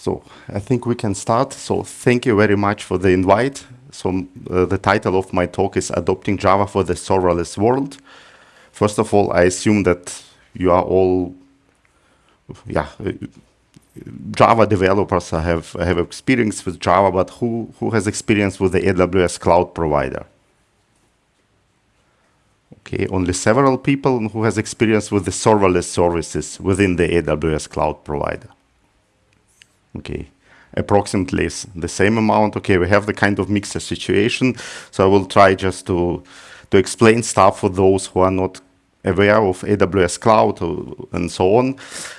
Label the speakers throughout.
Speaker 1: So I think we can start. So thank you very much for the invite. So uh, the title of my talk is Adopting Java for the Serverless World. First of all, I assume that you are all, yeah, Java developers have have experience with Java, but who who has experience with the AWS cloud provider? Okay, only several people who has experience with the serverless services within the AWS cloud provider. Okay, approximately the same amount. Okay, we have the kind of mixed situation. So I will try just to, to explain stuff for those who are not aware of AWS cloud and so on.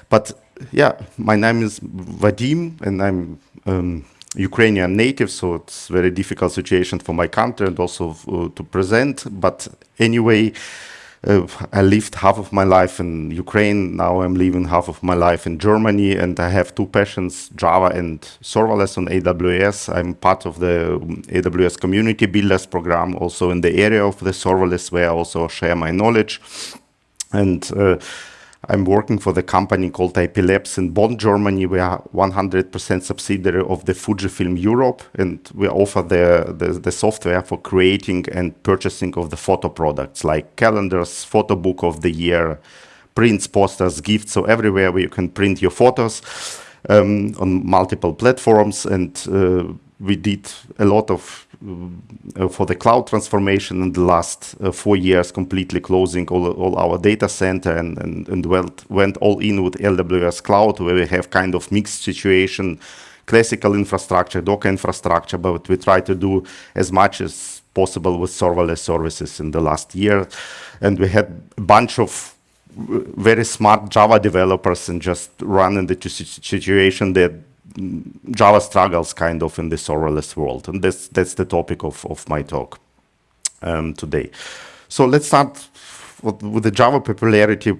Speaker 1: But yeah, my name is Vadim and I'm um, Ukrainian native, so it's very difficult situation for my country and also uh, to present. But anyway, uh, I lived half of my life in Ukraine. Now I'm living half of my life in Germany, and I have two passions: Java and serverless on AWS. I'm part of the AWS Community Builders program, also in the area of the serverless, where I also share my knowledge. And uh, I'm working for the company called IP Labs in Bonn, Germany. We are 100% subsidiary of the Fujifilm Europe, and we offer the, the, the, software for creating and purchasing of the photo products like calendars, photo book of the year, prints, posters, gifts. So everywhere where you can print your photos um, on multiple platforms. And uh, we did a lot of for the cloud transformation in the last uh, four years, completely closing all, all our data center and, and, and went, went all in with AWS cloud, where we have kind of mixed situation, classical infrastructure, Docker infrastructure, but we try to do as much as possible with serverless services in the last year. And we had a bunch of very smart Java developers and just run into the situation that Java struggles kind of in the serverless world. And that's, that's the topic of, of my talk um, today. So let's start with the Java popularity.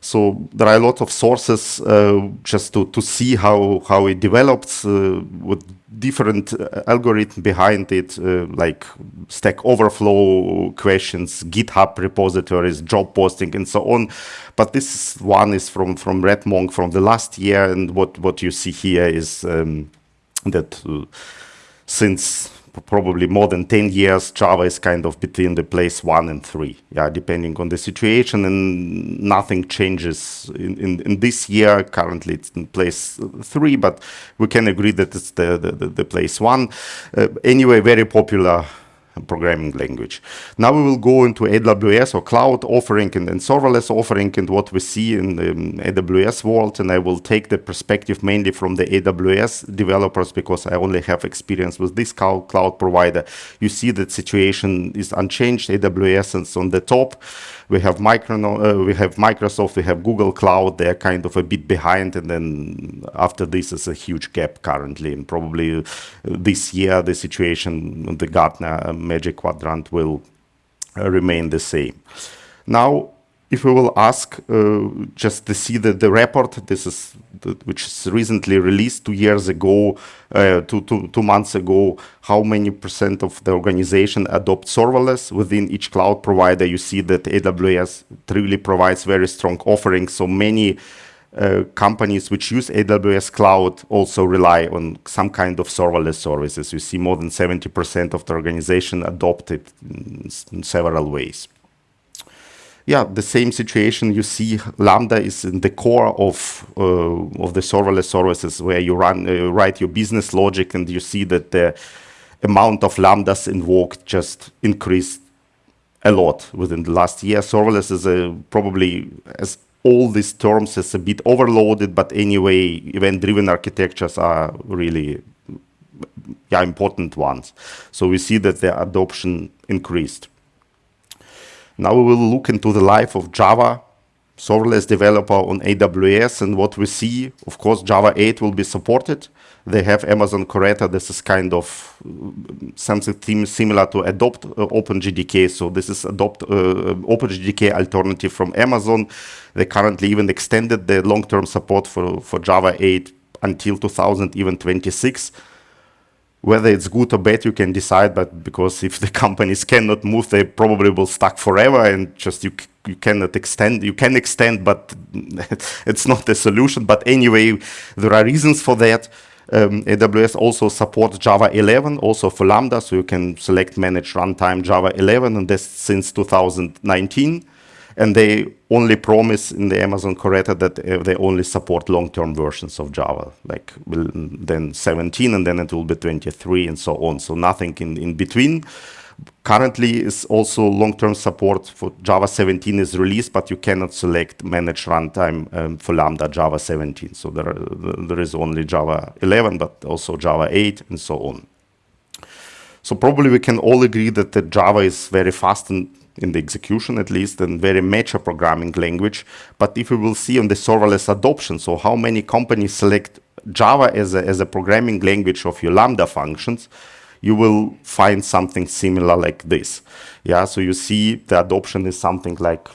Speaker 1: So there are a lot of sources uh, just to, to see how, how it develops uh, with different uh, algorithm behind it, uh, like Stack Overflow questions, GitHub repositories, job posting, and so on. But this one is from from RedMonk from the last year, and what what you see here is um, that uh, since probably more than 10 years, Java is kind of between the place one and three, yeah, depending on the situation, and nothing changes in, in, in this year. Currently, it's in place three, but we can agree that it's the, the, the place one. Uh, anyway, very popular programming language. Now we will go into AWS or cloud offering and, serverless offering and what we see in the um, AWS world. And I will take the perspective mainly from the AWS developers because I only have experience with this cloud, cloud provider. You see that situation is unchanged. AWS is on the top we have uh, we have Microsoft, we have Google Cloud. They're kind of a bit behind, and then after this is a huge gap currently. And probably uh, this year the situation, the Gartner Magic Quadrant will uh, remain the same. Now if we will ask uh, just to see the, the report, this is the, which is recently released two years ago, uh, two, two, two months ago, how many percent of the organization adopt serverless within each cloud provider, you see that AWS truly provides very strong offerings. So many uh, companies which use AWS cloud also rely on some kind of serverless services. You see more than 70% of the organization adopt it in, in several ways yeah, the same situation you see Lambda is in the core of uh, of the serverless services where you run uh, write your business logic and you see that the amount of Lambdas invoked just increased a lot within the last year. Serverless is a, probably as all these terms is a bit overloaded, but anyway, event-driven architectures are really yeah, important ones. So we see that the adoption increased. Now we will look into the life of Java serverless developer on AWS and what we see, of course, Java 8 will be supported. They have Amazon Corretto. This is kind of uh, something similar to adopt uh, OpenJDK. So this is adopt uh, OpenJDK alternative from Amazon. They currently even extended the long-term support for, for Java 8 until 2026 whether it's good or bad you can decide but because if the companies cannot move they probably will stuck forever and just you you cannot extend you can extend but it's not the solution but anyway there are reasons for that Um, AWS also supports Java 11 also for Lambda, so you can select manage runtime Java 11, and this since 2019. And they only promise in the Amazon Corretto that uh, they only support long-term versions of Java, like then 17, and then it will be 23, and so on. So nothing in, in between currently is also long-term support for Java 17 is released, but you cannot select manage runtime um, for Lambda Java 17. So there, there is only Java 11, but also Java 8 and so on. So probably we can all agree that the Java is very fast in, in the execution at least and very mature programming language. But if we will see on the serverless adoption, so how many companies select Java as a, as a programming language of your Lambda functions, you will find something similar like this. Yeah, so you see the adoption is something like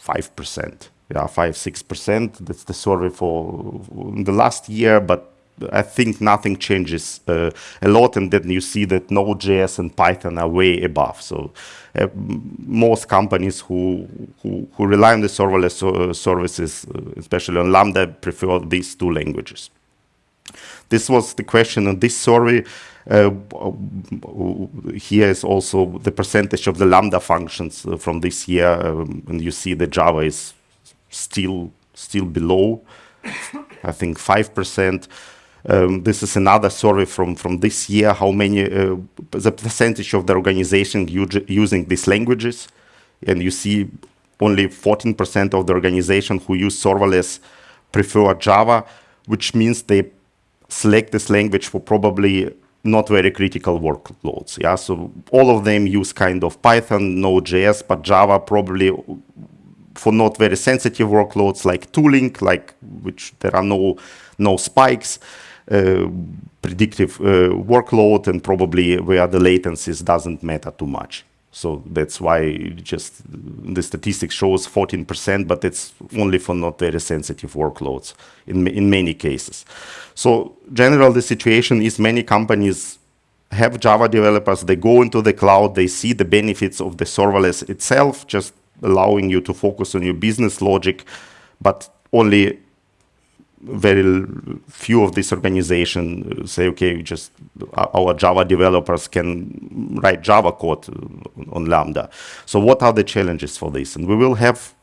Speaker 1: 5%. Yeah, 5 6%. That's the survey for the last year, but I think nothing changes uh, a lot, and then you see that Node.js and Python are way above. So uh, most companies who, who, who rely on the serverless uh, services, uh, especially on Lambda, prefer these two languages. This was the question on this survey. Uh, here is also the percentage of the Lambda functions from this year, um, and you see the Java is still still below, I think 5%. Um, this is another survey from, from this year, how many, uh, the percentage of the organization using these languages. And you see only 14% of the organization who use serverless prefer Java, which means they select this language for probably not very critical workloads. Yeah, so all of them use kind of Python, Node.js, but Java probably for not very sensitive workloads like tooling, like which there are no no spikes, predictive uh, workload, and probably where the latencies doesn't matter too much. So that's why just the statistics shows 14%, but it's only for not very sensitive workloads in, in many cases. So general the situation is many companies have Java developers, they go into the cloud, they see the benefits of the serverless itself, just allowing you to focus on your business logic, but only very few of these organizations say, okay, just our Java developers can write Java code on Lambda. So what are the challenges for this? And we will have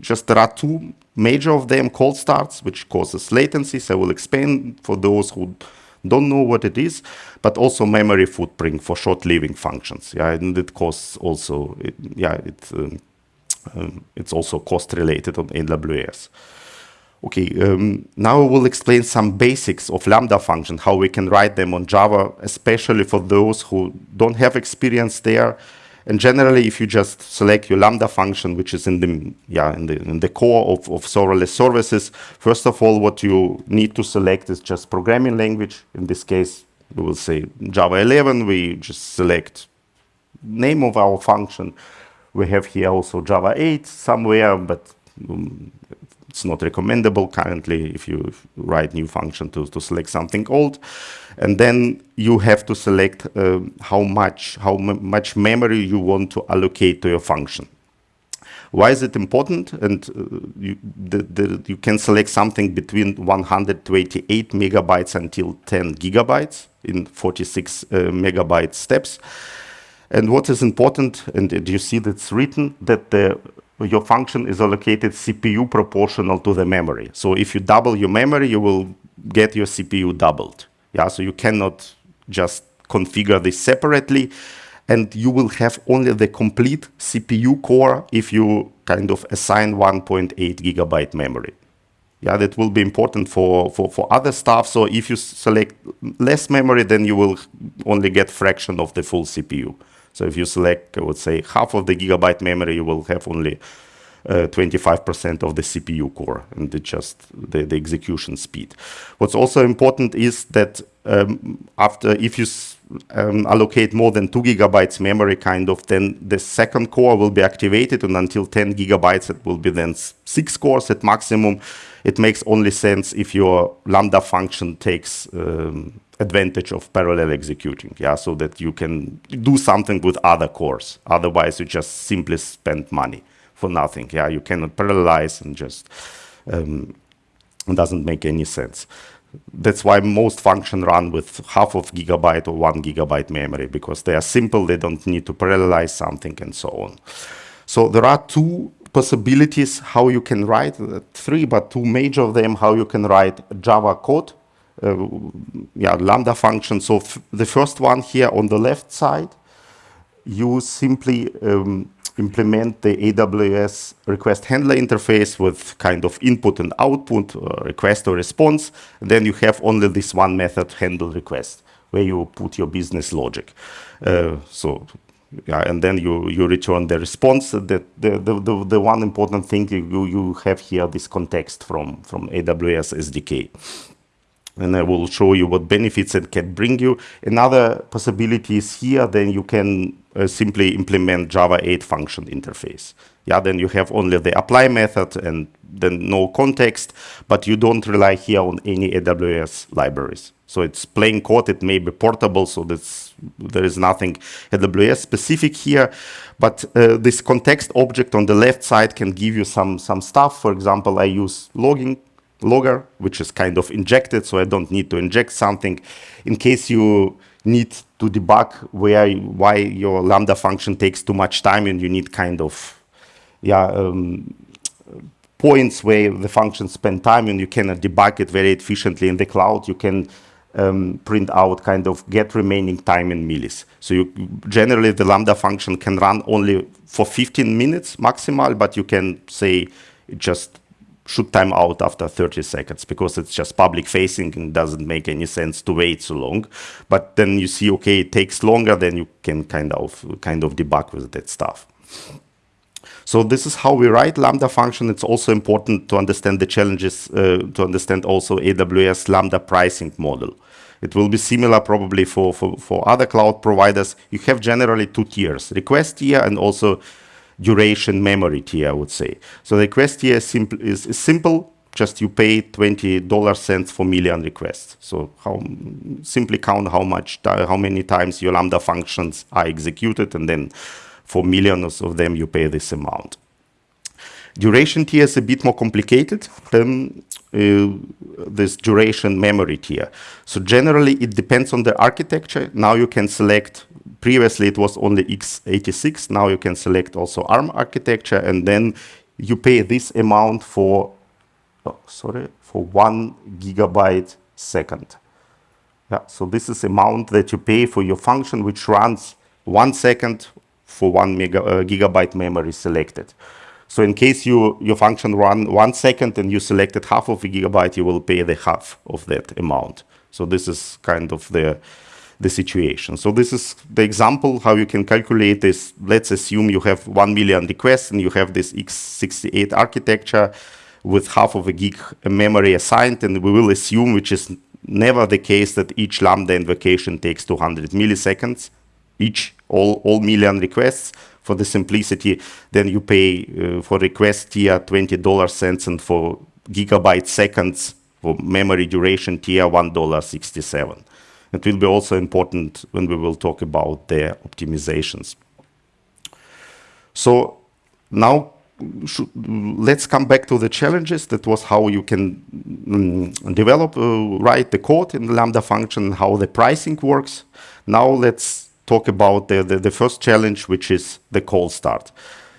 Speaker 1: just there are two major of them cold starts, which causes latencies. I will explain for those who don't know what it is, but also memory footprint for short-living functions. Yeah, and it costs also, it, yeah, it, um, um, it's also cost related on AWS. Okay, um, now we'll explain some basics of Lambda function, how we can write them on Java, especially for those who don't have experience there. And generally, if you just select your Lambda function, which is in the, yeah, in the, in the core of, of serverless services, first of all, what you need to select is just programming language. In this case, we will say Java 11. We just select name of our function. We have here also Java 8 somewhere, but um, it's not recommendable currently if you write new function to, to select something old. And then you have to select uh, how much how much memory you want to allocate to your function. Why is it important? And uh, you, the, the, you can select something between 128 megabytes until 10 gigabytes in 46 uh, megabyte steps. And what is important, and you see that's written, that the your function is allocated CPU proportional to the memory. So if you double your memory, you will get your CPU doubled. Yeah, so you cannot just configure this separately and you will have only the complete CPU core if you kind of assign 1.8 gigabyte memory. Yeah, that will be important for, for, for other stuff. So if you select less memory, then you will only get fraction of the full CPU. So if you select, I would say, half of the gigabyte memory, you will have only 25% uh, of the CPU core and the just the, the, execution speed. What's also important is that um, after if you um, allocate more than two gigabytes memory kind of, then the second core will be activated and until 10 gigabytes, it will be then six cores at maximum. It makes only sense if your Lambda function takes um, advantage of parallel executing, yeah, so that you can do something with other cores. Otherwise, you just simply spend money for nothing. Yeah, you cannot parallelize and just um, doesn't make any sense. that's why most function run with half of gigabyte or one gigabyte memory because they are simple, they don't need to parallelize something and so on. So there are two possibilities how you can write, uh, three, but two major of them, how you can write Java code, yeah, Lambda function. So the first one here on the left side, you simply um, implement the AWS request handler interface with kind of input and output, uh, request or response. And then you have only this one method handle request where you put your business logic. Uh, so yeah, and then you, you return the response. The, the, the, the one important thing you, you have here, this context from, from AWS SDK and I will show you what benefits it can bring you. Another possibility is here, then you can uh, simply implement Java 8 function interface. Yeah, then you have only the apply method and then no context, but you don't rely here on any AWS libraries. So it's plain code, it may be portable, so that's, there is nothing AWS specific here, but uh, this context object on the left side can give you some, some stuff. For example, I use logging logger, which is kind of injected, so I don't need to inject something. In case you need to debug where why your Lambda function takes too much time and you need kind of yeah um, points where the function spend time and you cannot debug it very efficiently in the cloud, you can um, print out kind of get remaining time in millis. So you generally the Lambda function can run only for 15 minutes maximal, but you can say just should time out after 30 seconds because it's just public facing and doesn't make any sense to wait so long. But then you see, okay, it takes longer, then you can kind of kind of debug with that stuff. So this is how we write Lambda function. It's also important to understand the challenges, uh, to understand also AWS Lambda pricing model. It will be similar probably for, for, for other cloud providers. You have generally two tiers, request tier and also duration memory tier, I would say. So the request tier is simple, is, is simple just you pay $20 cents for million requests. So how simply count how much, how many times your Lambda functions are executed, and then for millions of them, you pay this amount. Duration tier is a bit more complicated than uh, this duration memory tier. So generally, it depends on the architecture. Now you can select previously it was only x86. Now you can select also ARM architecture, and then you pay this amount for, oh, sorry, for one gigabyte second. Yeah, so this is amount that you pay for your function, which runs one second for one mega, uh, gigabyte memory selected. So in case you your function run one second and you selected half of a gigabyte, you will pay the half of that amount. So this is kind of the the situation. So this is the example how you can calculate this. Let's assume you have 1 million requests and you have this x68 architecture with half of a gig memory assigned. And we will assume, which is never the case, that each Lambda invocation takes 200 milliseconds, each, all, all million requests. For the simplicity, then you pay uh, for request tier $20 cents and for gigabyte seconds for memory duration tier $1.67. It will be also important when we will talk about the optimizations. So now should, let's come back to the challenges. That was how you can um, develop, uh, write the code in the Lambda function, how the pricing works. Now let's talk about the, the, the first challenge, which is the cold start.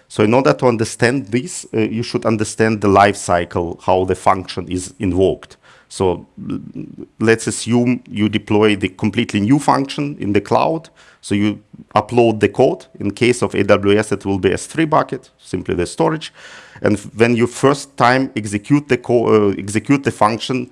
Speaker 1: So in order to understand this, uh, you should understand the life cycle, how the function is invoked. So let's assume you deploy the completely new function in the cloud. So you upload the code. In case of AWS, it will be S3 bucket, simply the storage. And when you first time execute the, uh, execute the function,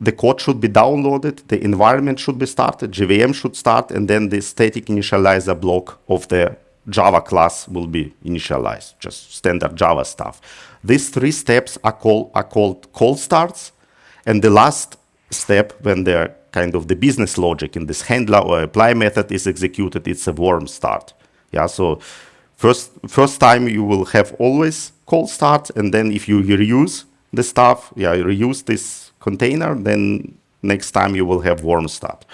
Speaker 1: the code should be downloaded, the environment should be started, JVM should start, and then the static initializer block of the Java class will be initialized, just standard Java stuff. These three steps are, call, are called cold starts, and the last step, when the kind of the business logic in this handler or apply method is executed, it's a warm start. Yeah, so first first time you will have always cold start, and then if you reuse the stuff, yeah, reuse this container, then next time you will have warm start.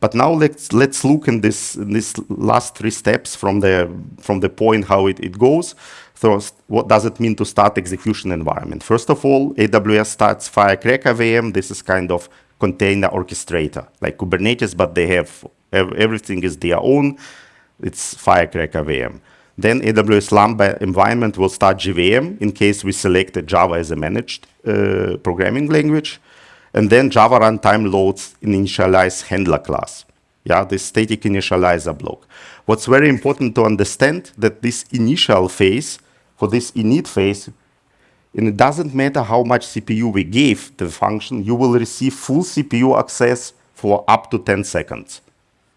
Speaker 1: But now let's let's look in this in this last three steps from the from the point how it, it goes. So what does it mean to start execution environment? First of all, AWS starts Firecracker VM. This is kind of container orchestrator, like Kubernetes, but they have everything is their own. It's Firecracker VM. Then AWS Lambda environment will start JVM in case we selected Java as a managed uh, programming language. And then Java runtime loads initialize handler class. Yeah, this static initializer block. What's very important to understand that this initial phase, for this init phase, and it doesn't matter how much CPU we gave the function, you will receive full CPU access for up to 10 seconds.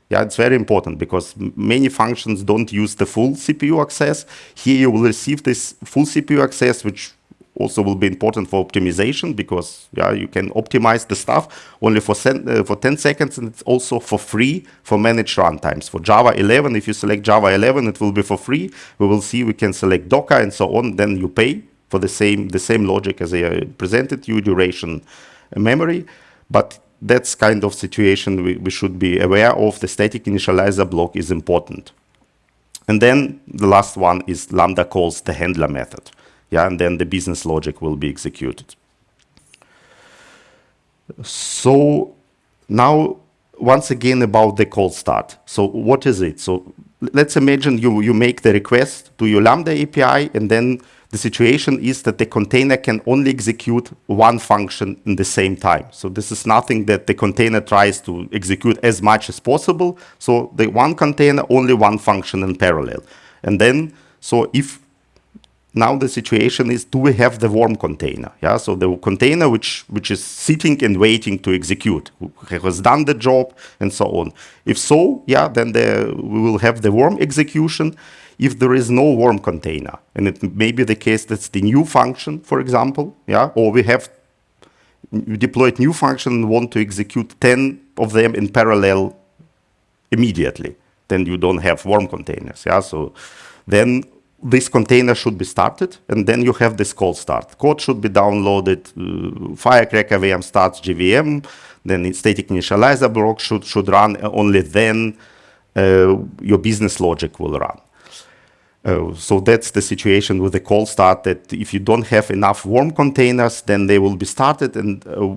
Speaker 1: Yeah, it's very important because many functions don't use the full CPU access. Here you will receive this full CPU access, which also will be important for optimization because yeah, you can optimize the stuff only for, uh, for 10 seconds and it's also for free for managed runtimes. For Java 11, if you select Java 11, it will be for free. We will see we can select Docker and so on, then you pay for the same, the same logic as I presented you, duration, memory. But that's kind of situation we, we should be aware of. The static initializer block is important. And then the last one is Lambda calls the handler method. Yeah, and then the business logic will be executed. So now, once again, about the cold start. So what is it? So let's imagine you, you make the request to your Lambda API, and then the situation is that the container can only execute one function in the same time. So this is nothing that the container tries to execute as much as possible. So the one container, only one function in parallel. And then, so if now the situation is, do we have the warm container? Yeah, so the container which, which is sitting and waiting to execute, has done the job and so on. If so, yeah, then the, we will have the warm execution if there is no warm container. And it may be the case that's the new function, for example, yeah, or we have deployed new function and want to execute 10 of them in parallel immediately. Then you don't have warm containers, yeah, so then this container should be started, and then you have this cold start. Code should be downloaded, uh, Firecracker VM starts JVM, then static initializer block should, should run, only then uh, your business logic will run. Uh, so that's the situation with the cold start that if you don't have enough warm containers, then they will be started. And uh,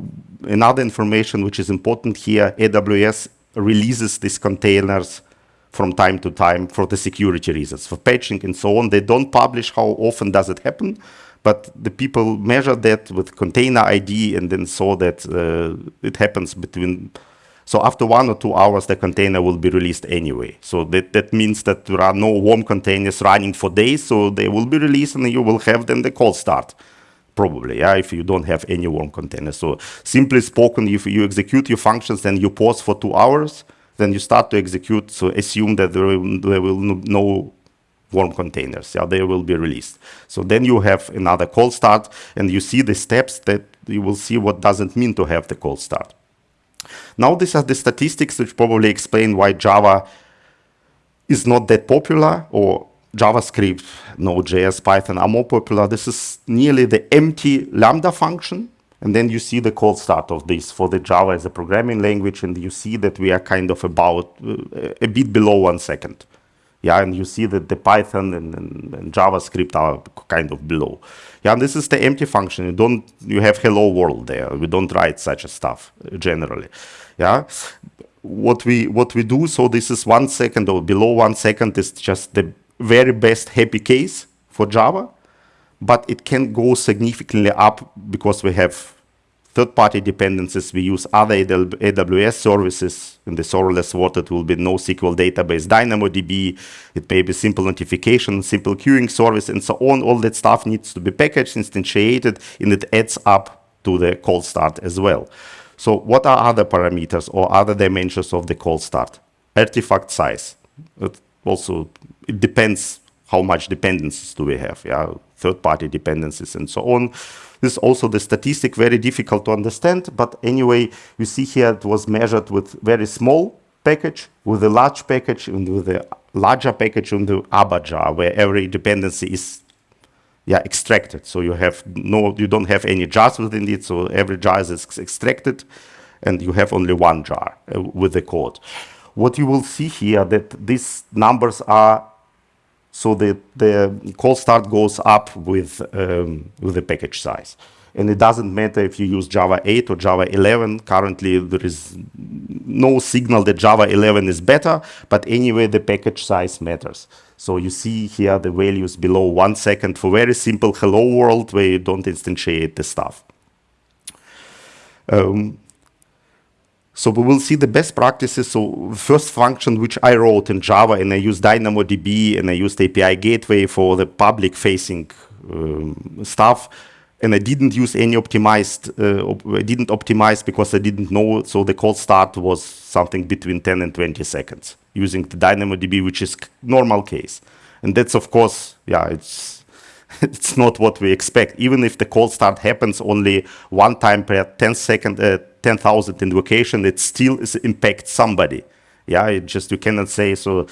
Speaker 1: another information which is important here, AWS releases these containers from time to time for the security reasons, for patching and so on. They don't publish how often does it happen, but the people measure that with container ID and then saw that uh, it happens between so after one or two hours, the container will be released anyway. So that, that means that there are no warm containers running for days, so they will be released and you will have then the cold start. Probably, yeah, if you don't have any warm containers. So simply spoken, if you execute your functions, then you pause for two hours, then you start to execute, so assume that there will, there will no warm containers, yeah, they will be released. So then you have another cold start, and you see the steps that you will see what doesn't mean to have the cold start. Now these are the statistics which probably explain why Java is not that popular or JavaScript, Node.js, Python are more popular. This is nearly the empty Lambda function. And then you see the cold start of this for the Java as a programming language. And you see that we are kind of about uh, a bit below one second. Yeah, and you see that the Python and, and, and, JavaScript are kind of below. Yeah, and this is the empty function. You don't, you have hello world there. We don't write such a stuff uh, generally. Yeah, what we what we do. So this is one second or below one second is just the very best happy case for Java, but it can go significantly up because we have third-party dependencies. We use other AWS services. In the serverless world, it will be NoSQL database, DynamoDB. It may be simple notification, simple queuing service, and so on. All that stuff needs to be packaged, instantiated, and it adds up to the cold start as well. So what are other parameters or other dimensions of the cold start? Artifact size. It also, it depends how much dependencies do we have, yeah, third-party dependencies and so on. This is also the statistic, very difficult to understand, but anyway, you see here it was measured with very small package, with a large package, and with a larger package in the uber jar, where every dependency is yeah, extracted. So you have no, you don't have any jars within it. So every jar is ex extracted, and you have only one jar uh, with the code. What you will see here that these numbers are so the, the cold start goes up with, um, with the package size. And it doesn't matter if you use Java 8 or Java 11. Currently, there is no signal that Java 11 is better, but anyway, the package size matters. So you see here the values below one second for very simple hello world where you don't instantiate the stuff. Um, so we will see the best practices. So first function which I wrote in Java and I used DynamoDB and I used API gateway for the public facing um, stuff and I didn't use any optimized, uh, I didn't optimize because I didn't know, so the cold start was something between 10 and 20 seconds using the DynamoDB, which is normal case. And that's of course, yeah, it's, it's not what we expect. Even if the cold start happens only one time per 10 second, uh, 10,000 invocation, it still is impacts somebody. Yeah, it just, you cannot say, so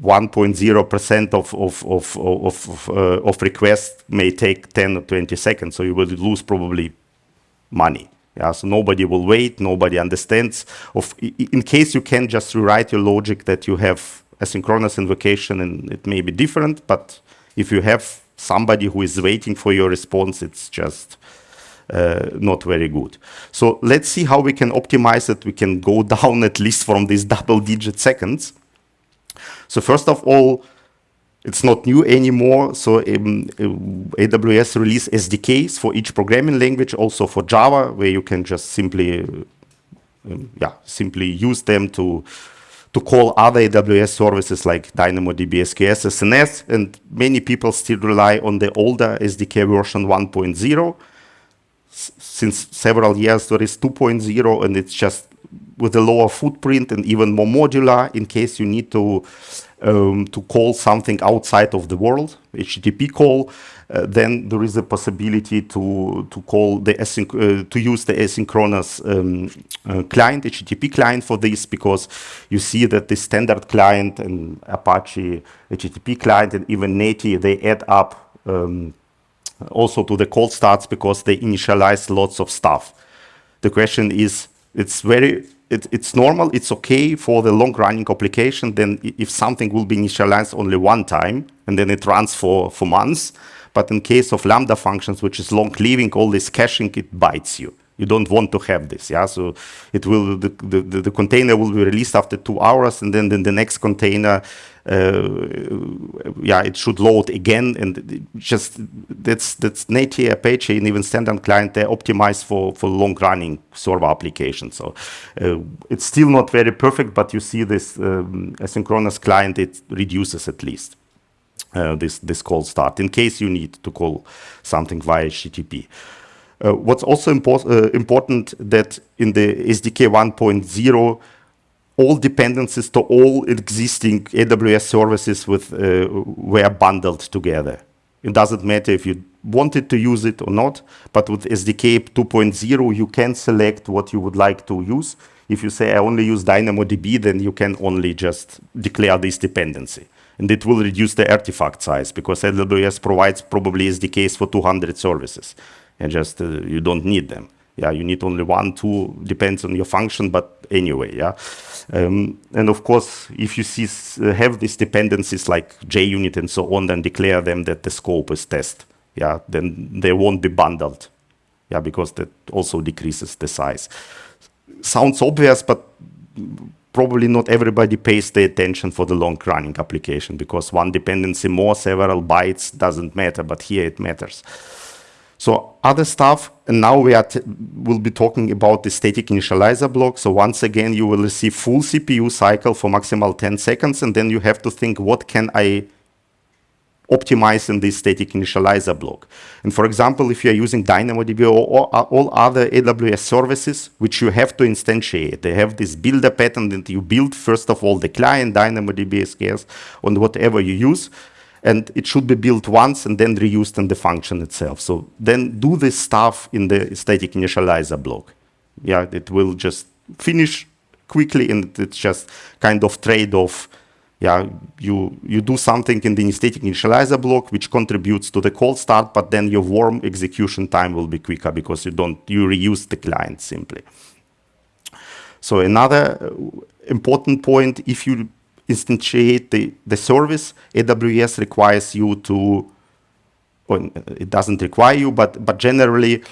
Speaker 1: 1.0% of, of, of, of, uh, of requests may take 10 or 20 seconds, so you will lose probably money. Yeah, so nobody will wait, nobody understands. Of, in case you can just rewrite your logic that you have asynchronous invocation and it may be different, but if you have somebody who is waiting for your response, it's just not very good. So let's see how we can optimize it. We can go down at least from these double digit seconds. So first of all, it's not new anymore. So um, AWS release SDKs for each programming language, also for Java, where you can just simply, um, yeah, simply use them to to call other AWS services like DynamoDB, SQS, SNS, and many people still rely on the older SDK version 1.0. Since several years, there is 2.0, and it's just with a lower footprint and even more modular in case you need to um, to call something outside of the world, HTTP call, uh, then there is a possibility to to call the uh, to use the asynchronous um, uh, client, HTTP client for this because you see that the standard client and Apache HTTP client and even Netty they add up um, also to the cold starts because they initialize lots of stuff. The question is, it's very it, it's normal, it's okay for the long running application, then if something will be initialized only one time, and then it runs for, for months, but in case of Lambda functions, which is long living, all this caching, it bites you. You don't want to have this, yeah? So it will, the, the, the container will be released after two hours, and then, then the next container uh, yeah, it should load again. And just that's that's native Apache and even standard client, they're optimized for, for long running server applications. So uh, it's still not very perfect, but you see this um, asynchronous client, it reduces at least. Uh, this this cold start in case you need to call something via HTTP. Uh, what's also impor uh, important that in the SDK 1.0 all dependencies to all existing AWS services with, uh, were bundled together. It doesn't matter if you wanted to use it or not, but with SDK 2.0, you can select what you would like to use. If you say, I only use DynamoDB, then you can only just declare this dependency. And it will reduce the artifact size because AWS provides probably SDKs for 200 services. And just uh, you don't need them yeah, you need only one, two, depends on your function, but anyway, yeah. Um, and of course, if you see, uh, have these dependencies like JUnit and so on, then declare them that the scope is test, yeah, then they won't be bundled, yeah, because that also decreases the size. Sounds obvious, but probably not everybody pays the attention for the long running application because one dependency more, several bytes doesn't matter, but here it matters. So other stuff, and now we are will be talking about the static initializer block. So once again, you will see full CPU cycle for maximal 10 seconds, and then you have to think, what can I optimize in this static initializer block? And for example, if you're using DynamoDB or, or uh, all other AWS services, which you have to instantiate, they have this builder pattern that you build, first of all, the client, DynamoDB, SQS, on whatever you use and it should be built once and then reused in the function itself. So then do this stuff in the static initializer block. Yeah, it will just finish quickly and it's just kind of trade-off. Yeah, you, you do something in the static initializer block which contributes to the cold start, but then your warm execution time will be quicker because you don't, you reuse the client simply. So another uh, important point, if you instantiate the, the service, AWS requires you to, or it doesn't require you, but, but generally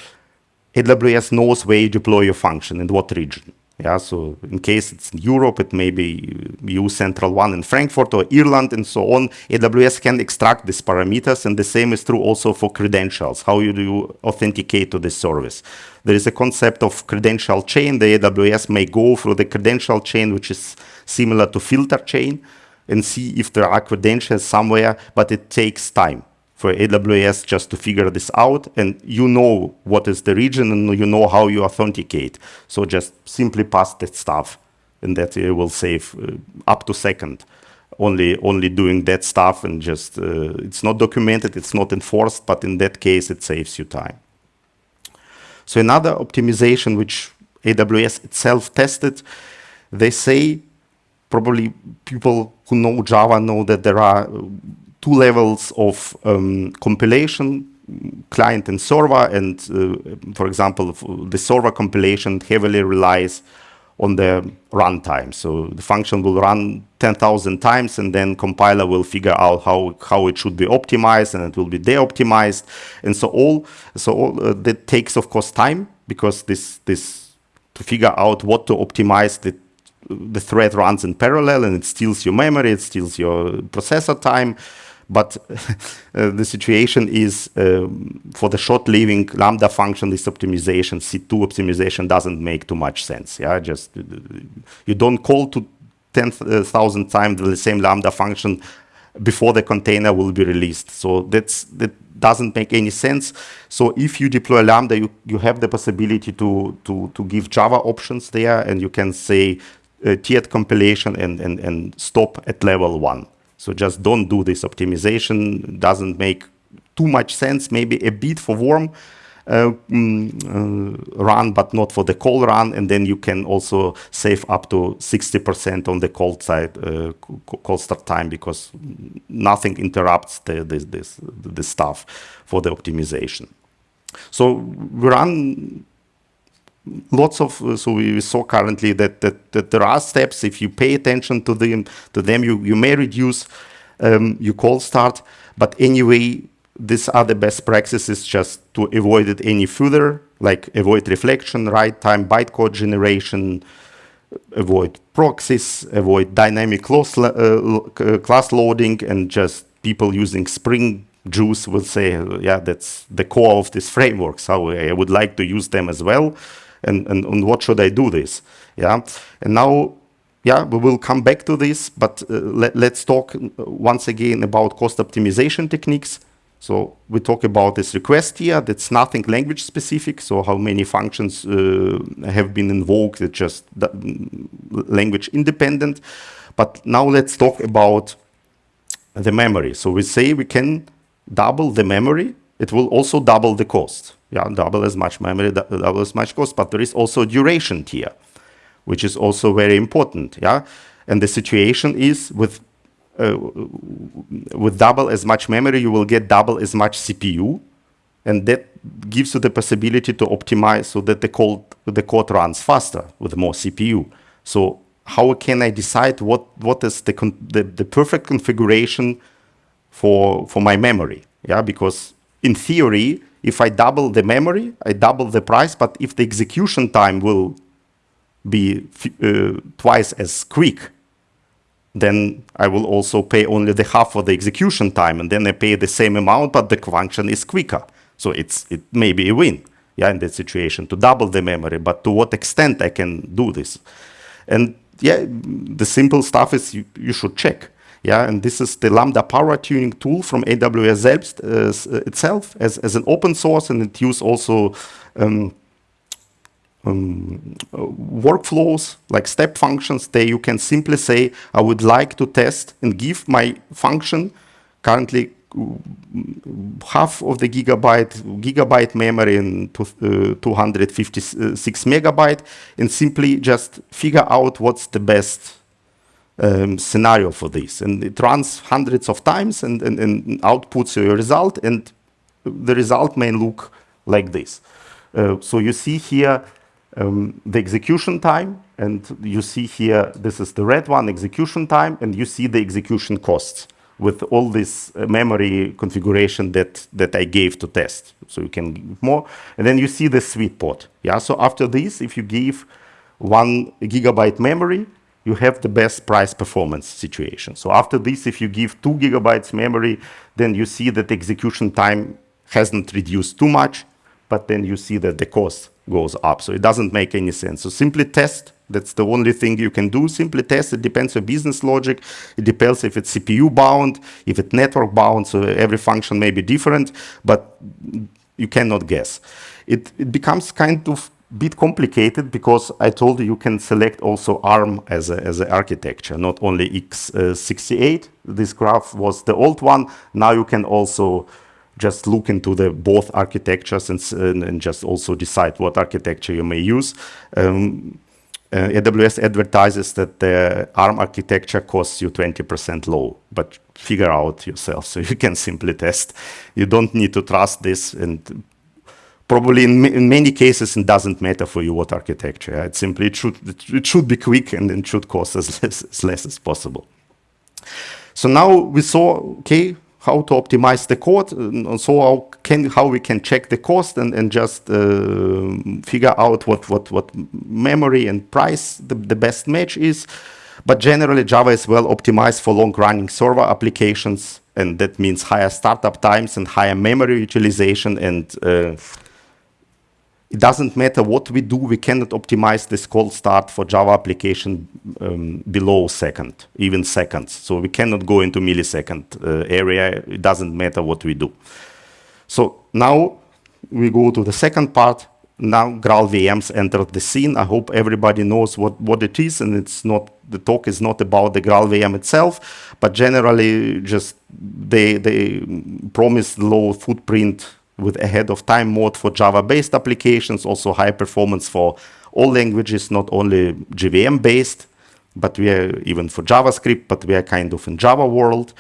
Speaker 1: AWS knows where you deploy your function, in what region. Yeah, so in case it's in Europe, it may be you central one in Frankfurt or Ireland and so on. AWS can extract these parameters and the same is true also for credentials. How you do authenticate to the service. There is a concept of credential chain. The AWS may go through the credential chain, which is similar to filter chain and see if there are credentials somewhere, but it takes time for AWS just to figure this out and you know what is the region and you know how you authenticate. So just simply pass that stuff and that it will save uh, up to second only only doing that stuff and just uh, it's not documented, it's not enforced, but in that case it saves you time. So another optimization which AWS itself tested, they say probably people who know Java know that there are two levels of um, compilation, client and server, and uh, for example, the server compilation heavily relies on the runtime. So the function will run 10,000 times and then compiler will figure out how, how it should be optimized and it will be de-optimized. And so all, so all uh, that takes of course time because this, this, to figure out what to optimize, the, the thread runs in parallel and it steals your memory, it steals your processor time. But uh, the situation is um, for the short-living Lambda function, this optimization, C2 optimization doesn't make too much sense. Yeah, just uh, you don't call to 10,000 times the same Lambda function before the container will be released. So that's that doesn't make any sense. So if you deploy Lambda, you, you have the possibility to, to, to give Java options there, and you can say uh, tiered compilation and, and, and stop at level one. So just don't do this optimization. Doesn't make too much sense. Maybe a bit for warm uh, mm, uh, run, but not for the cold run. And then you can also save up to 60% on the cold side, uh, cold start time, because nothing interrupts the, this, this, the stuff for the optimization. So we run lots of uh, so we saw currently that, that that there are steps. If you pay attention to them to them you you may reduce um, your cold start. But anyway these are the best practices just to avoid it any further like avoid reflection write time bytecode generation avoid proxies avoid dynamic class, uh, uh, class loading and just people using spring Guice will say yeah that's the core of this framework. So i would like to use them as well and, and, and what should I do this? Yeah, and now, yeah, we will come back to this, but uh, let, let's talk once again about cost optimization techniques. So we talk about this request here. That's nothing language specific. So how many functions uh, have been invoked? It's just language independent. But now let's talk about the memory. So we say we can double the memory. It will also double the cost yeah, double as much memory, double as much cost, but there is also duration here, which is also very important, yeah. And the situation is with uh, with double as much memory, you will get double as much CPU, and that gives you the possibility to optimize so that the code the code runs faster with more CPU. So how can I decide what what is the the, the perfect configuration for for my memory? Yeah, because in theory if I double the memory, I double the price, but if the execution time will be uh, twice as quick, then I will also pay only the half of the execution time, and then I pay the same amount, but the function is quicker. So it's it may be a win, yeah, in that situation to double the memory. But to what extent I can do this? And yeah, the simple stuff is you, you should check. Yeah, and this is the Lambda power tuning tool from AWS selbst, uh, itself as, as an open source, and it uses also um, um, uh, workflows like step functions. There you can simply say, I would like to test and give my function currently half of the gigabyte gigabyte memory and uh, 256 megabyte and simply just figure out what's the best um, scenario for this. And it runs hundreds of times and, and, and outputs a result, and the result may look like this. Uh, so you see here um, the execution time, and you see here, this is the red one, execution time, and you see the execution costs with all this uh, memory configuration that, that I gave to test. So you can give more, and then you see the sweet spot. Yeah, so after this, if you give one gigabyte memory, you have the best price performance situation. So after this, if you give two gigabytes memory, then you see that execution time hasn't reduced too much, but then you see that the cost goes up. So it doesn't make any sense. So simply test. That's the only thing you can do. Simply test. It depends on business logic. It depends if it's CPU bound, if it's network bound. So every function may be different, but you cannot guess. It, it becomes kind of bit complicated because I told you you can select also ARM as a, as an architecture, not only x68. This graph was the old one. Now you can also just look into the both architectures and, and, and just also decide what architecture you may use. Um, uh, AWS advertises that the ARM architecture costs you 20% low, but figure out yourself so you can simply test. You don't need to trust this and probably in, in many cases it doesn't matter for you what architecture. It simply it should, it should be quick and it should cost as less, as less as possible. So now we saw, okay, how to optimize the code, and so how can how we can check the cost and and just uh, figure out what what what memory and price the, the best match is. But generally, Java is well optimized for long-running server applications, and that means higher startup times and higher memory utilization and uh, it doesn't matter what we do, we cannot optimize this cold start for Java application um, below second, even seconds. So we cannot go into millisecond uh, area. It doesn't matter what we do. So now we go to the second part. Now Graal VMs entered the scene. I hope everybody knows what, what it is, and it's not the talk is not about the Graal VM itself, but generally just they they promise low footprint with ahead of time mode for Java-based applications, also high performance for all languages, not only JVM-based, but we are even for JavaScript, but we are kind of in Java world.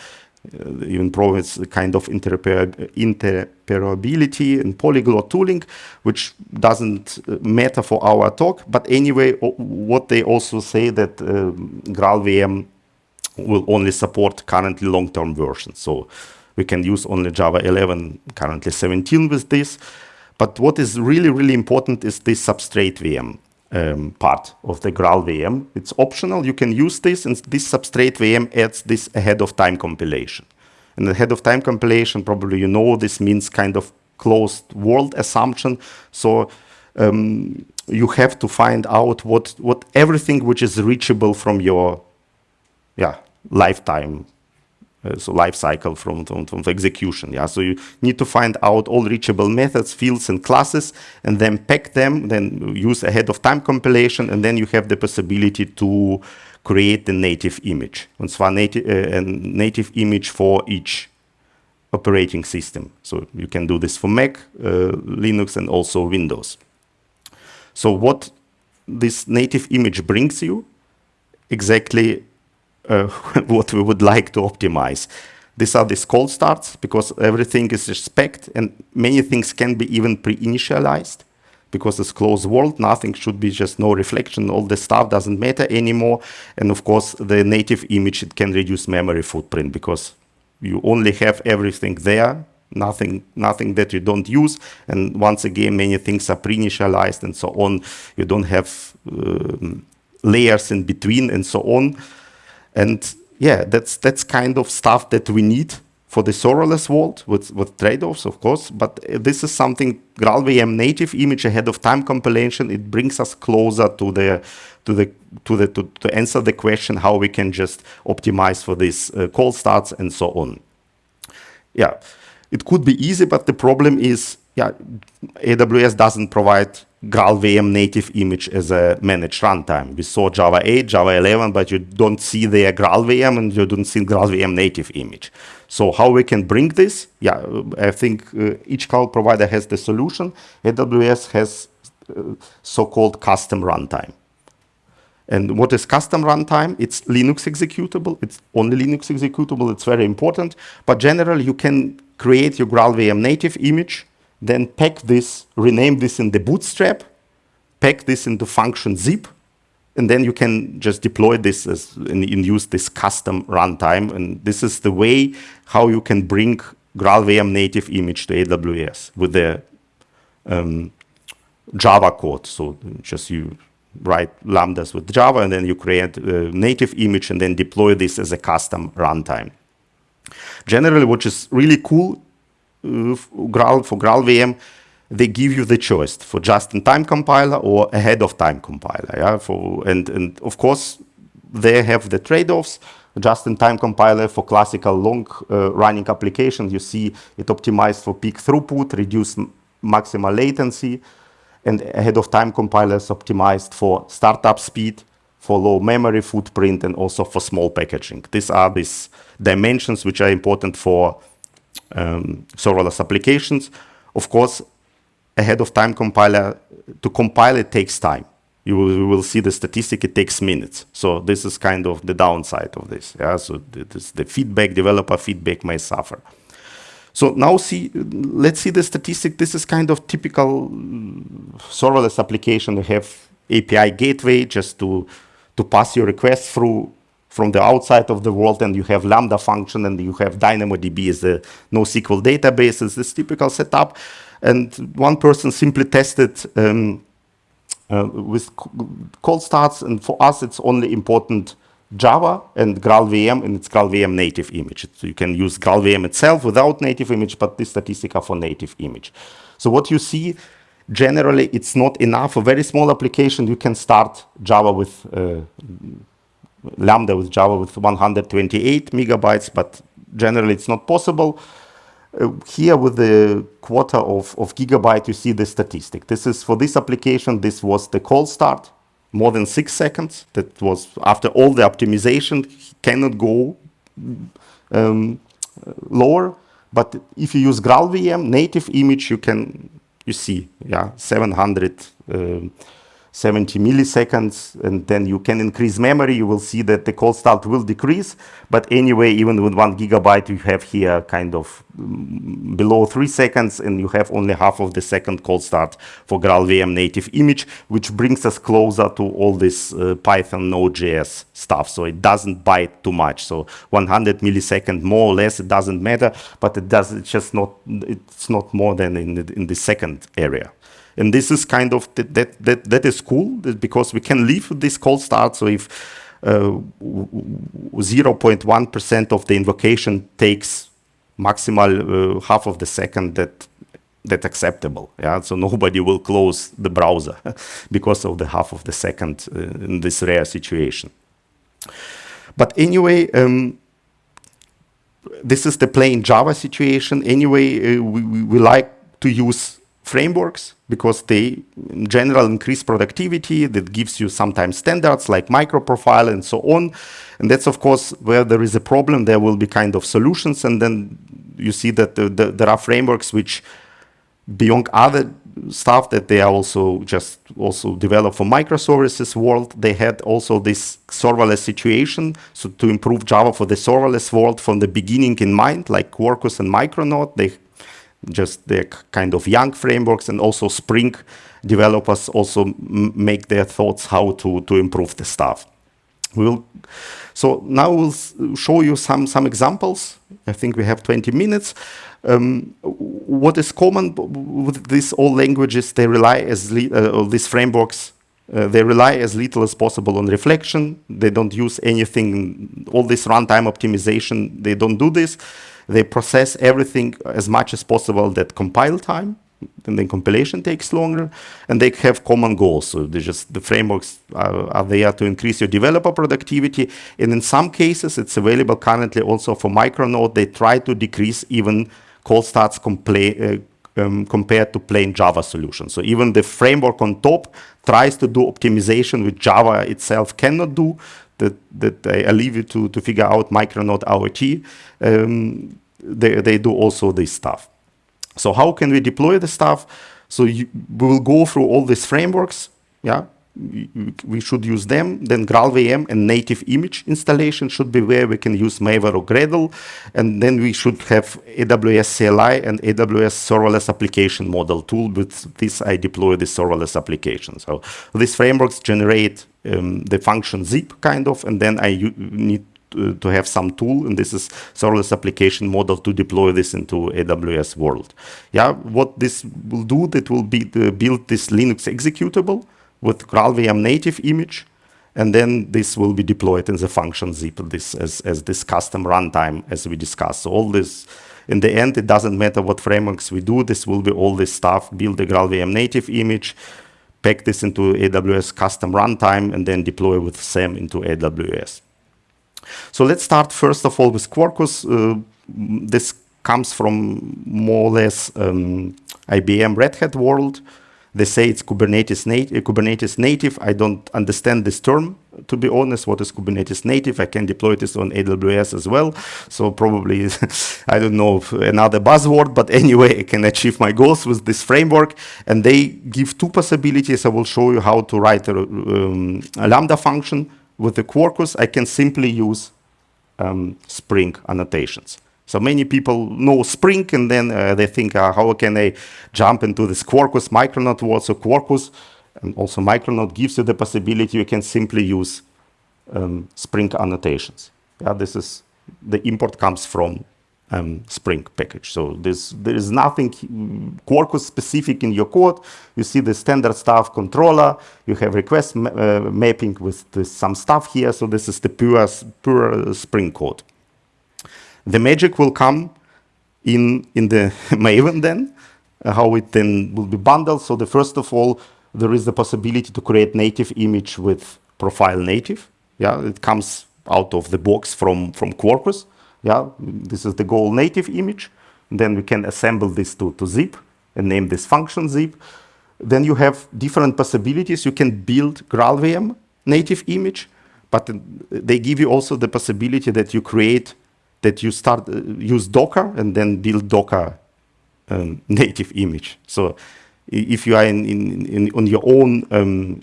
Speaker 1: Uh, even provides kind of interoperability and polyglot tooling, which doesn't uh, matter for our talk. But anyway, what they also say that um, Graal VM will only support currently long-term versions. So we can use only Java 11, currently 17 with this. But what is really, really important is this substrate VM um, part of the Graal VM. It's optional. You can use this, and this substrate VM adds this ahead of time compilation. And ahead of time compilation, probably you know this means kind of closed world assumption. So um, you have to find out what, what everything which is reachable from your yeah, lifetime uh, so life cycle from, from, from execution. Yeah, so you need to find out all reachable methods, fields, and classes, and then pack them. Then use ahead of time compilation, and then you have the possibility to create the native image. And zwar native, uh, a native image for each operating system. So you can do this for Mac, uh, Linux, and also Windows. So what this native image brings you exactly uh, what we would like to optimize. These are these cold starts because everything is respect and many things can be even pre-initialized because it's closed world, nothing should be just no reflection, all the stuff doesn't matter anymore. And of course, the native image, it can reduce memory footprint because you only have everything there, nothing, nothing that you don't use. And once again, many things are pre-initialized and so on. You don't have um, layers in between and so on. And yeah, that's that's kind of stuff that we need for the serverless world with, with trade-offs, of course, but this is something GraalVM native image ahead of time compilation. It brings us closer to the to the to the to, to answer the question how we can just optimize for these uh, cold starts and so on. Yeah, it could be easy, but the problem is, yeah, AWS doesn't provide GraalVM native image as a managed runtime. We saw Java 8, Java 11, but you don't see the GraalVM and you don't see GraalVM native image. So how we can bring this? Yeah, I think uh, each cloud provider has the solution. AWS has uh, so-called custom runtime. And what is custom runtime? It's Linux executable. It's only Linux executable. It's very important. But generally, you can create your GraalVM native image then pack this, rename this in the bootstrap, pack this into function zip, and then you can just deploy this as, and, and use this custom runtime. And this is the way how you can bring GraalVM native image to AWS with the um, Java code. So just you write lambdas with Java, and then you create a native image and then deploy this as a custom runtime. Generally, what is really cool Graal, for GraalVM, they give you the choice for just-in-time compiler or ahead-of-time compiler. Yeah, for and and of course they have the trade-offs. Just-in-time compiler for classical long-running uh, applications, you see it optimized for peak throughput, reduce maximal latency, and ahead-of-time compilers optimized for startup speed, for low memory footprint, and also for small packaging. These are these dimensions which are important for um, serverless applications. Of course, ahead of time compiler, to compile it takes time. You will, you will, see the statistic, it takes minutes. So this is kind of the downside of this. Yeah? So this, the feedback, developer feedback may suffer. So now see, let's see the statistic. This is kind of typical serverless application. You have API gateway just to, to pass your request through from the outside of the world and you have Lambda function and you have DynamoDB as a NoSQL database. It's this typical setup. And one person simply tested um, uh, with cold starts. And for us, it's only important Java and GraalVM and it's GraalVM native image. So you can use GraalVM itself without native image, but this statistic are for native image. So what you see, generally, it's not enough. A very small application, you can start Java with uh, Lambda with Java with 128 megabytes, but generally it's not possible. Uh, here with the quarter of, of gigabyte, you see the statistic. This is for this application, this was the cold start, more than six seconds. That was after all the optimization, cannot go um, lower. But if you use GraalVM native image, you can, you see, yeah, 700 um, 70 milliseconds, and then you can increase memory. You will see that the cold start will decrease. But anyway, even with one gigabyte, you have here kind of mm, below three seconds, and you have only half of the second cold start for GraalVM native image, which brings us closer to all this uh, Python Node.js stuff. So it doesn't bite too much. So 100 millisecond more or less, it doesn't matter, but it does, it's just not, it's not more than in the, in the second area. And this is kind of, that, that, that, is cool because we can leave this cold start. So if 0.1% uh, of the invocation takes maximal uh, half of the second that that's acceptable. Yeah, so nobody will close the browser because of the half of the second uh, in this rare situation. But anyway, um, this is the plain Java situation. Anyway, uh, we, we, like to use frameworks because they in general increase productivity that gives you sometimes standards like microprofile and so on. And that's of course where there is a problem there will be kind of solutions. And then you see that the, the, there are frameworks which beyond other stuff that they are also just also developed for microservices world. They had also this serverless situation so to improve java for the serverless world from the beginning in mind like quarkus and micronaut they just the kind of young frameworks and also Spring developers also make their thoughts how to, to improve the stuff. We'll, so now we'll show you some, some examples. I think we have 20 minutes. Um, what is common with these all languages, they rely as, uh, these frameworks, uh, they rely as little as possible on reflection. They don't use anything, all this runtime optimization, they don't do this. They process everything as much as possible that compile time, and then compilation takes longer, and they have common goals. So they just the frameworks are, are, there to increase your developer productivity, and in some cases, it's available currently also for Micronaut. They try to decrease even cold starts uh, um, compared to plain Java solutions. So even the framework on top tries to do optimization which Java itself cannot do. That, that I, leave you to, to figure out Micronaut AOT. Um, they, they do also this stuff. So how can we deploy the stuff? So you, we will go through all these frameworks, yeah, we should use them. Then GraalVM and native image installation should be where we can use Maven or Gradle. And then we should have AWS CLI and AWS serverless application model tool. With this, I deploy the serverless application. So these frameworks generate um, the function zip kind of, and then I need to, to have some tool, and this is serverless application model to deploy this into AWS world. Yeah, what this will do, that will be build this Linux executable with GraalVM native image, and then this will be deployed in the function zip this as, as this custom runtime as we discussed. So all this, in the end, it doesn't matter what frameworks we do, this will be all this stuff, build the GraalVM native image, pack this into AWS custom runtime, and then deploy with SAM into AWS. So let's start first of all with Quarkus. Uh, this comes from more or less um, IBM Red Hat world. They say it's Kubernetes, nat uh, Kubernetes native. I don't understand this term, to be honest. What is Kubernetes native? I can deploy this on AWS as well. So probably, I don't know, another buzzword, but anyway, I can achieve my goals with this framework. And they give two possibilities. I will show you how to write a, um, a Lambda function. With the Quarkus, I can simply use um, Spring annotations. So many people know Spring and then uh, they think, uh, how can I jump into this Quarkus Micronaut world? So Quarkus and also Micronaut gives you the possibility you can simply use um, Spring annotations. Yeah, this is, the import comes from um, Spring package. So this, there is nothing Quarkus specific in your code. You see the standard stuff controller. You have request ma uh, mapping with some stuff here. So this is the pure, pure Spring code. The magic will come in, in the Maven then, uh, how it then will be bundled. So the first of all, there is the possibility to create native image with profile native. Yeah, it comes out of the box from, from Quarkus. Yeah, this is the goal native image. Then we can assemble this to, to zip and name this function zip. Then you have different possibilities. You can build GraalVM native image, but they give you also the possibility that you create that you start uh, use Docker and then build Docker um, native image. So if you are in, in, in on your own um,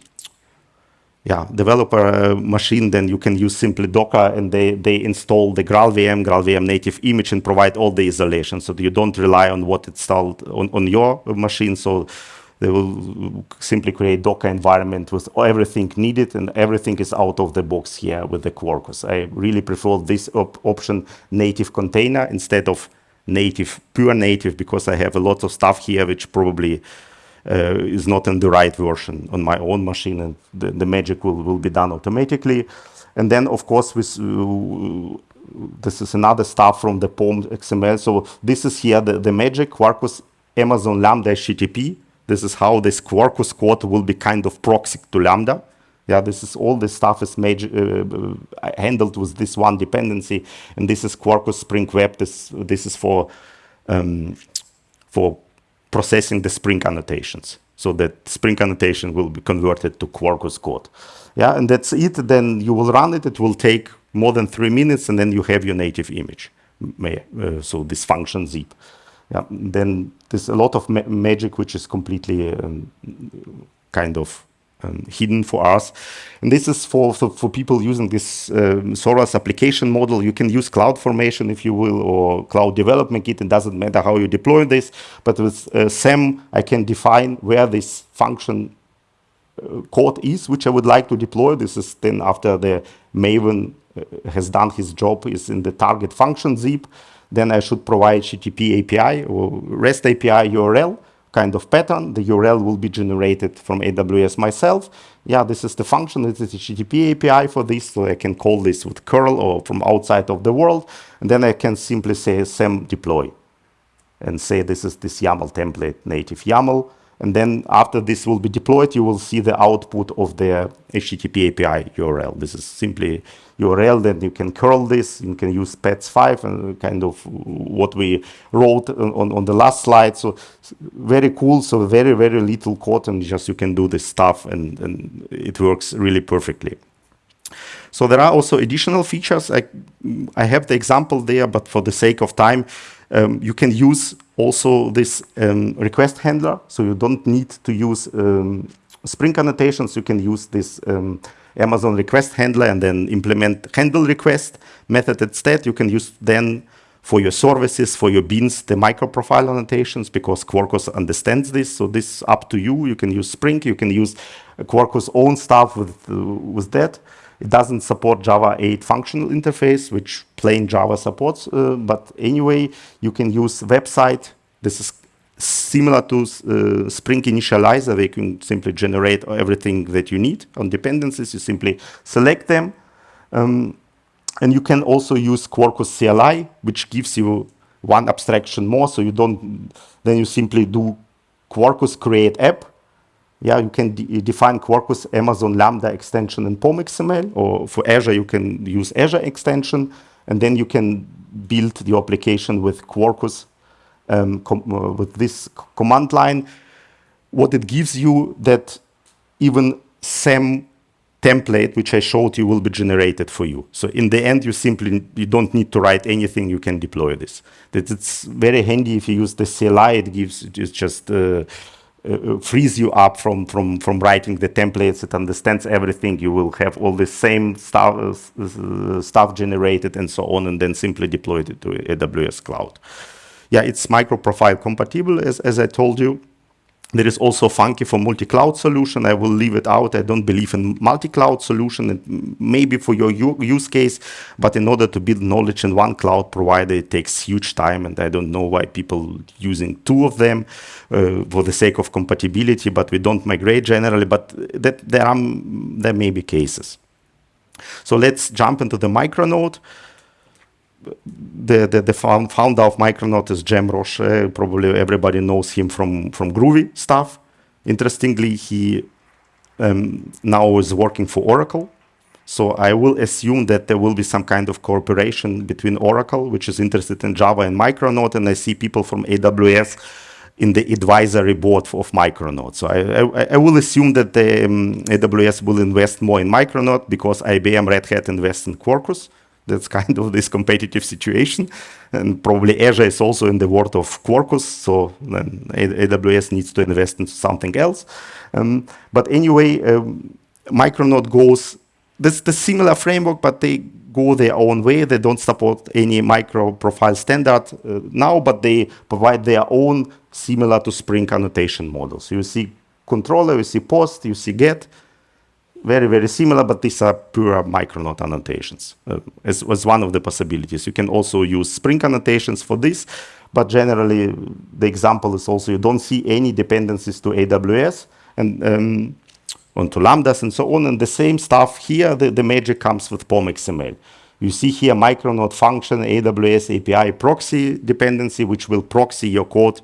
Speaker 1: yeah, developer uh, machine, then you can use simply Docker and they, they install the GraalVM, GraalVM native image and provide all the isolation so you don't rely on what it's installed on, on your machine. So they will simply create Docker environment with everything needed and everything is out of the box here with the Quarkus. I really prefer this op option native container instead of native, pure native, because I have a lot of stuff here which probably uh, is not in the right version on my own machine and the, the magic will, will be done automatically. And then, of course, with uh, this is another stuff from the POM XML. So this is here the, the magic Quarkus Amazon Lambda HTTP this is how this Quarkus code will be kind of proxy to Lambda. Yeah, this is all this stuff is major, uh, uh, handled with this one dependency, and this is Quarkus Spring Web. This this is for um, for processing the Spring annotations, so that Spring annotation will be converted to Quarkus code. Yeah, and that's it. Then you will run it. It will take more than three minutes, and then you have your native image. Uh, so this function zip yeah, then there's a lot of ma magic which is completely um, kind of um, hidden for us. And this is for, for, for people using this um, serverless application model. You can use cloud formation, if you will, or Cloud Development Kit. It doesn't matter how you deploy this. But with uh, SAM, I can define where this function uh, code is, which I would like to deploy. This is then after the Maven uh, has done his job, is in the target function zip then I should provide HTTP API or REST API URL kind of pattern. The URL will be generated from AWS myself. Yeah, this is the function. This is HTTP API for this, so I can call this with curl or from outside of the world. And then I can simply say SAM deploy and say this is this YAML template, native YAML. And then after this will be deployed, you will see the output of the HTTP API URL. This is simply URL, then you can curl this, you can use pets5 and kind of what we wrote on, on the last slide. So very cool, so very, very little code and just you can do this stuff and, and it works really perfectly. So there are also additional features. I, I have the example there, but for the sake of time, um, you can use also this um, request handler. So you don't need to use um, Spring annotations, you can use this um, Amazon request handler and then implement handle request method instead. You can use then for your services, for your beans, the microprofile annotations because Quarkus understands this. So this is up to you. You can use Spring. You can use Quarkus own stuff with, uh, with that. It doesn't support Java 8 functional interface, which plain Java supports. Uh, but anyway, you can use website. This is similar to uh, Spring Initializr, you can simply generate everything that you need on dependencies. You simply select them. Um, and you can also use Quarkus CLI, which gives you one abstraction more. So you don't, then you simply do Quarkus create app yeah, you can de define Quarkus Amazon Lambda extension in POM XML, or for Azure, you can use Azure extension, and then you can build the application with Quarkus um, uh, with this command line. What it gives you that even SAM template, which I showed you, will be generated for you. So in the end, you simply you don't need to write anything. You can deploy this. That it's very handy if you use the CLI. It gives it's just uh, uh, uh, frees you up from, from, from writing the templates. It understands everything. You will have all the same stuff, uh, stuff generated and so on, and then simply deploy it to AWS cloud. Yeah, it's microprofile compatible, as, as I told you. There is also Funqy for multi-cloud solution. I will leave it out. I don't believe in multi-cloud solution. Maybe for your use case, but in order to build knowledge in one cloud provider, it takes huge time. And I don't know why people using two of them uh, for the sake of compatibility, but we don't migrate generally. But that there are there may be cases. So let's jump into the micro Micronaut the, the, the founder of Micronaut is Graeme Rocher. Probably everybody knows him from, from Groovy stuff. Interestingly, he um, now is working for Oracle. So I will assume that there will be some kind of cooperation between Oracle, which is interested in Java and Micronaut, and I see people from AWS in the advisory board of Micronaut. So I, I, I will assume that the um, AWS will invest more in Micronaut because IBM Red Hat invests in Quarkus. That's kind of this competitive situation. And probably Azure is also in the world of Quarkus, so then AWS needs to invest into something else. Um, but anyway, um, Micronaut goes, that's the similar framework, but they go their own way. They don't support any micro profile standard uh, now, but they provide their own similar to Spring annotation models. You see controller, you see post, you see get, very, very similar, but these are pure Micronaut annotations uh, as, as one of the possibilities. You can also use Spring annotations for this, but generally the example is also you don't see any dependencies to AWS and um, onto Lambdas and so on. And the same stuff here, the, the magic comes with POM XML. You see here Micronaut function, AWS API proxy dependency, which will proxy your code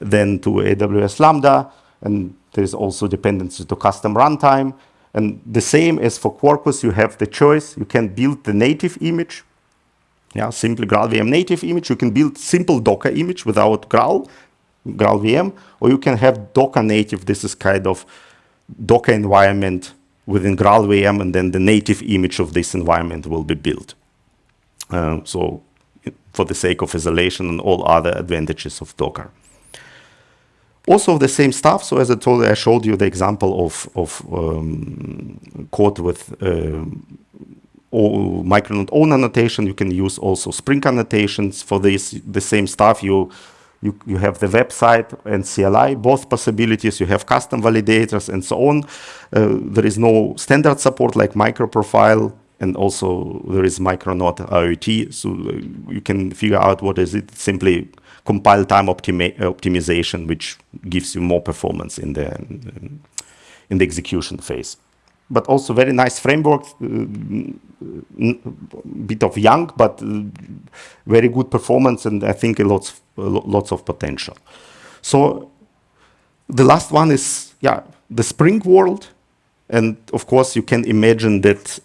Speaker 1: then to AWS Lambda. And there's also dependency to custom runtime. And the same as for Quarkus, you have the choice. You can build the native image, yeah, simply GraalVM native image. You can build simple Docker image without Graal, GraalVM, or you can have Docker native. This is kind of Docker environment within GraalVM, and then the native image of this environment will be built. Uh, so for the sake of isolation and all other advantages of Docker. Also the same stuff. So as I told you, I showed you the example of, of um, code with uh, Micronaut own annotation. You can use also Spring annotations for this. The same stuff. You you, you have the website and CLI, both possibilities. You have custom validators and so on. Uh, there is no standard support like microprofile, and also there is Micronaut AOT. So uh, you can figure out what is it. Simply compile time optimi optimization, which gives you more performance in the in the execution phase. But also very nice framework, uh, bit of young, but uh, very good performance, and I think lots lots of potential. So the last one is yeah the Spring world, and of course you can imagine that.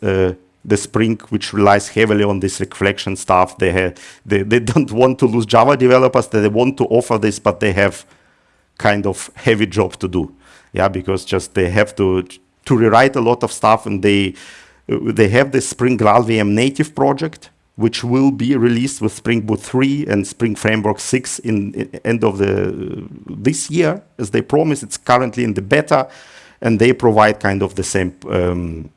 Speaker 1: The Spring, which relies heavily on this reflection stuff. They, have, they, they don't want to lose Java developers. They want to offer this, but they have kind of heavy job to do. Yeah, because just they have to to rewrite a lot of stuff, and they they have the Spring GraalVM native project, which will be released with Spring Boot 3 and Spring Framework 6 in, in end of the this year, as they promise. It's currently in the beta and they provide kind of the same um,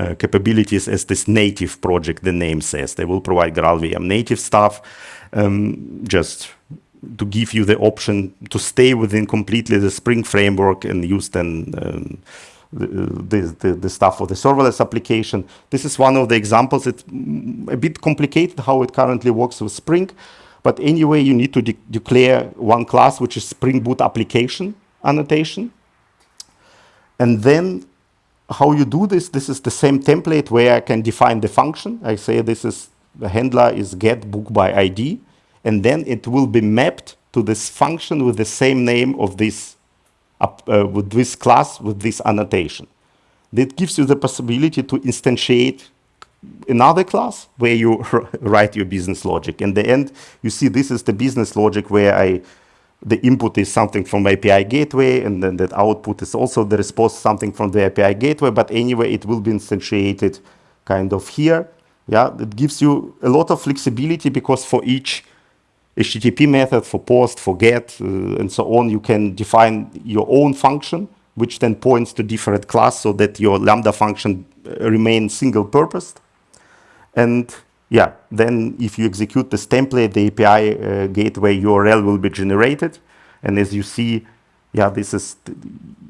Speaker 1: uh, capabilities as this native project, the name says. They will provide GraalVM native stuff, um, just to give you the option to stay within completely the Spring framework and use then um, the, the, the, stuff for the serverless application. This is one of the examples. It's a bit complicated how it currently works with Spring. But anyway, you need to de declare one class, which is Spring Boot application annotation. And then how you do this, this is the same template where I can define the function. I say this is, the handler is get book by ID. And then it will be mapped to this function with the same name of this, uh, with this class, with this annotation. That gives you the possibility to instantiate another class where you write your business logic. In the end, you see this is the business logic where I, the input is something from API gateway, and then that output is also the response something from the API gateway, but anyway, it will be instantiated kind of here. Yeah, it gives you a lot of flexibility because for each HTTP method, for post, for get, uh, and so on, you can define your own function, which then points to different class so that your Lambda function uh, remains single-purposed. And yeah, then if you execute this template, the API uh, gateway URL will be generated. And as you see, yeah, this is,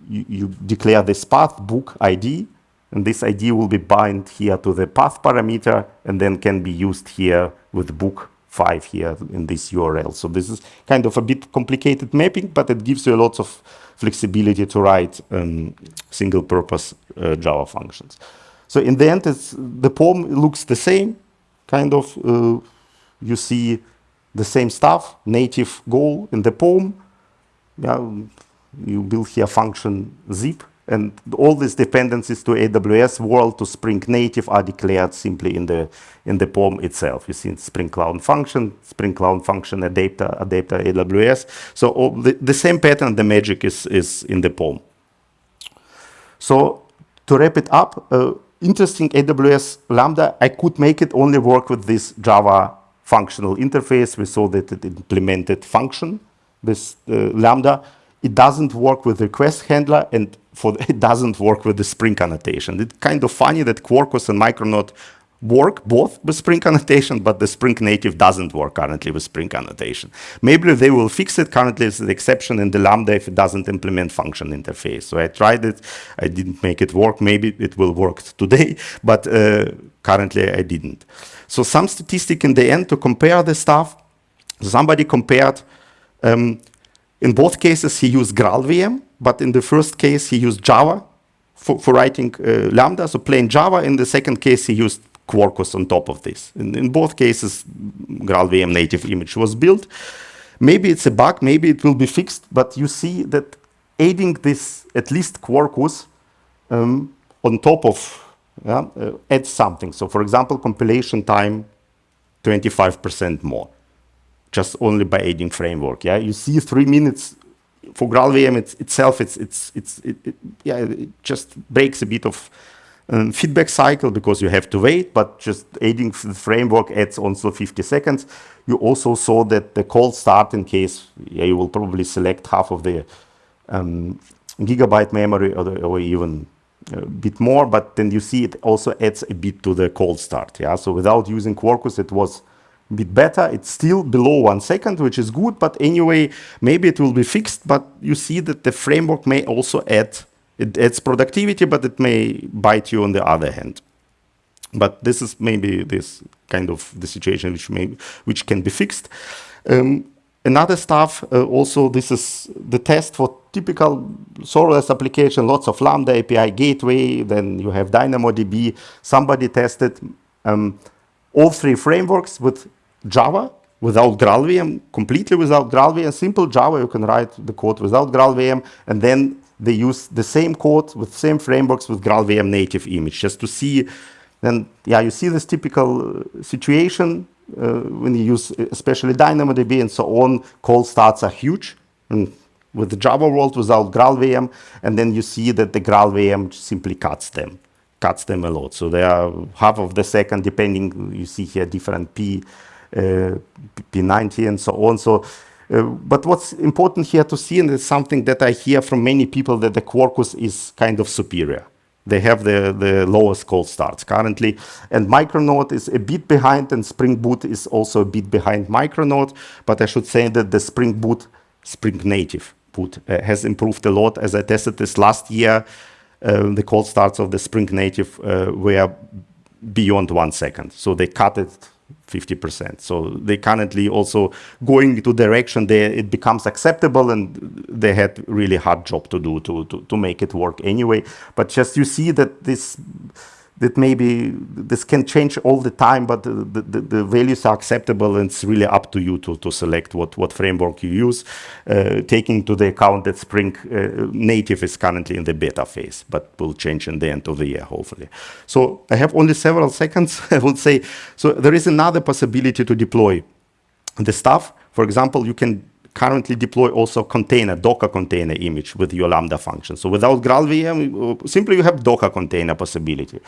Speaker 1: you, you, declare this path, book ID, and this ID will be bind here to the path parameter and then can be used here with book 5 here in this URL. So this is kind of a bit complicated mapping, but it gives you a lot of flexibility to write um, single purpose uh, Java functions. So in the end, the POM looks the same, kind of. Uh, you see the same stuff, native goal in the POM. Yeah, you build here function zip, and all these dependencies to AWS world to Spring Native are declared simply in the in the POM itself. You see Spring Cloud function, Spring Cloud function adapter, adapter AWS. So the, the same pattern, the magic is is in the POM. So to wrap it up. Uh, interesting AWS Lambda, I could make it only work with this Java functional interface. We saw that it implemented function, this uh, Lambda. It doesn't work with request handler and for it doesn't work with the Spring annotation. It's kind of funny that Quarkus and Micronaut work both with Spring annotation, but the Spring native doesn't work currently with Spring annotation. Maybe they will fix it. Currently, it's an exception in the Lambda if it doesn't implement function interface. So I tried it. I didn't make it work. Maybe it will work today, but uh, currently I didn't. So some statistic in the end to compare the stuff. Somebody compared, um, in both cases, he used GraalVM, but in the first case, he used Java for, for writing uh, Lambda, so plain Java. In the second case, he used Quarkus on top of this. In, in both cases, GraalVM native image was built. Maybe it's a bug, maybe it will be fixed, but you see that adding this, at least Quarkus, um, on top of, yeah, uh, adds something. So for example, compilation time, 25% more, just only by adding framework. Yeah, you see three minutes for GraalVM it's, itself, it's, it's, it's, it, it, yeah, it just breaks a bit of um, feedback cycle because you have to wait, but just adding the framework adds also 50 seconds. You also saw that the cold start in case yeah, you will probably select half of the um, gigabyte memory or, the, or, even a bit more, but then you see it also adds a bit to the cold start. Yeah, so without using Quarkus, it was a bit better. It's still below one second, which is good, but anyway, maybe it will be fixed, but you see that the framework may also add it adds productivity, but it may bite you on the other hand. But this is maybe this kind of the situation which may which can be fixed. Um, another stuff uh, also this is the test for typical serverless application lots of lambda api gateway then you have dynamodb somebody tested um, all three frameworks with java without graalvm completely without graalvm simple java you can write the code without graalvm and then they use the same code with same frameworks with GraalVM native image just to see then yeah you see this typical uh, situation uh, when you use uh, especially DynamoDB and so on cold starts are huge. And with the Java world without GraalVM and then you see that the GraalVM simply cuts them cuts them a lot. So they are half of the second depending you see here different P uh, P90 and so on. So Uh, but what's important here to see, and it's something that I hear from many people, that the Quarkus is kind of superior. They have the, the lowest cold starts currently. And Micronaut is a bit behind, and Spring Boot is also a bit behind Micronaut. But I should say that the Spring Boot, Spring Native boot, uh, has improved a lot. As I tested this last year, uh, the cold starts of the Spring Native uh, were beyond one second. So they cut it 50%. So they currently also going into direction there it becomes acceptable and they had really hard job to do to, to, to make it work anyway. But just you see that this that maybe this can change all the time, but the, the, the, values are acceptable and it's really up to you to, to select what, what framework you use, uh, taking into the account that Spring uh, Native is currently in the beta phase, but will change in the end of the year, hopefully. So I have only several seconds, I would say. So there is another possibility to deploy the stuff. For example, you can currently deploy also container, Docker container image with your Lambda function. So without GraalVM, uh, simply you have Docker container possibility.